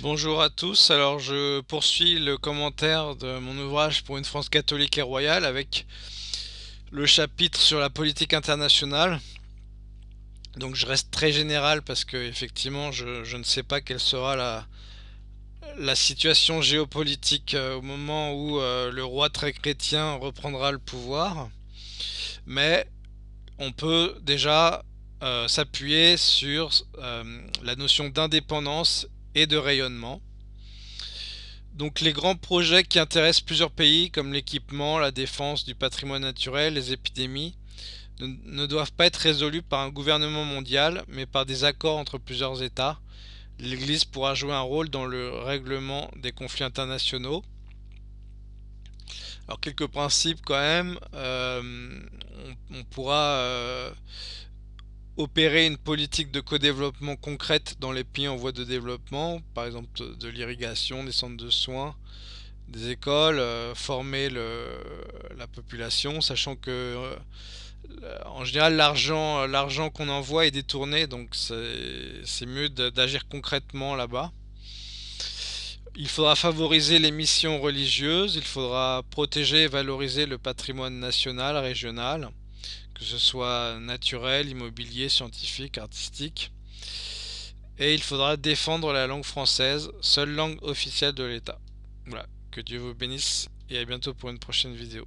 Bonjour à tous, alors je poursuis le commentaire de mon ouvrage pour une France catholique et royale avec le chapitre sur la politique internationale. Donc je reste très général parce que effectivement je, ne sais pas quelle sera la, situation géopolitique euh, au moment où euh, le roi très chrétien reprendra le pouvoir. Mais on peut déjà euh, s'appuyer sur la notion d'indépendance et de rayonnement. Donc les grands projets qui intéressent plusieurs pays comme l'équipement, la défense du patrimoine naturel, les épidémies, ne, doivent pas être résolus par un gouvernement mondial, mais par des accords entre plusieurs États. L'Église pourra jouer un rôle dans le règlement des conflits internationaux. Alors quelques principes quand même, euh, on, pourra euh, opérer une politique de co-développement concrète dans les pays en voie de développement, par exemple de l'irrigation, des centres de soins, des écoles, euh, former la population, sachant que euh, en général l'argent l'argent qu'on envoie est détourné, donc c'est mieux d'agir concrètement là-bas. Il faudra favoriser les missions religieuses, il faudra protéger et valoriser le patrimoine national, régional que ce soit naturel, immobilier, scientifique, artistique. Et il faudra défendre la langue française, seule langue officielle de l'État. Voilà, que Dieu vous bénisse et à bientôt pour une prochaine vidéo.